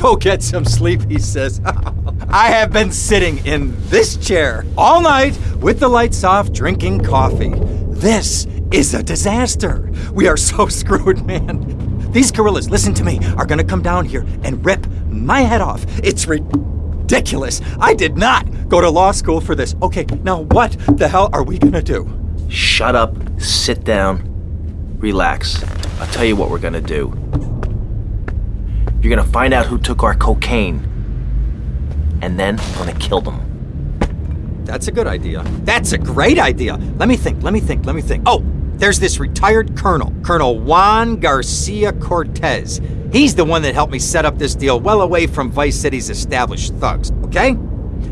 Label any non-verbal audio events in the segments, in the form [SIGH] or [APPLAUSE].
Go get some sleep, he says. I have been sitting in this chair all night with the lights off, drinking coffee. This is a disaster. We are so [LAUGHS] screwed, man. These gorillas, listen to me, are gonna come down here and rip my head off. It's ridiculous. I did not go to law school for this. Okay, now what the hell are we gonna do? Shut up, sit down, relax. I'll tell you what we're gonna do. You're gonna find out who took our cocaine, and then we're gonna kill them. That's a good idea. That's a great idea. Let me think, let me think, let me think. Oh, there's this retired colonel, Colonel Juan Garcia Cortez. He's the one that helped me set up this deal well away from Vice City's established thugs, okay?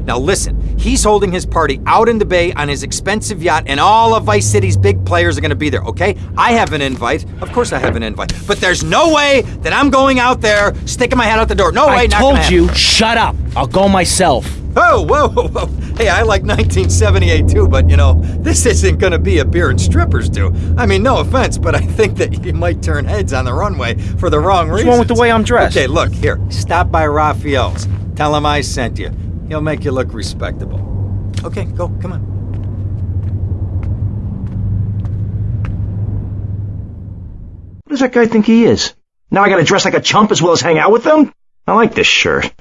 Now listen, he's holding his party out in the bay on his expensive yacht, and all of Vice City's big players are gonna be there, okay? I have an invite. Of course I have an invite. But there's no way that I'm going out there sticking my head out the door. No way, I told you, shut up. I'll go myself. Oh, whoa, whoa, whoa. Hey, I like 1978 too, but you know, this isn't gonna be a beer and strippers do. I mean, no offense, but I think that you might turn heads on the runway for the wrong What's reasons. wrong with the way I'm dressed? Okay, look, here. Stop by Rafael's. Tell him I sent you. He'll make you look respectable. Okay, go, come on. What does that guy think he is? Now I gotta dress like a chump as well as hang out with them? I like this shirt.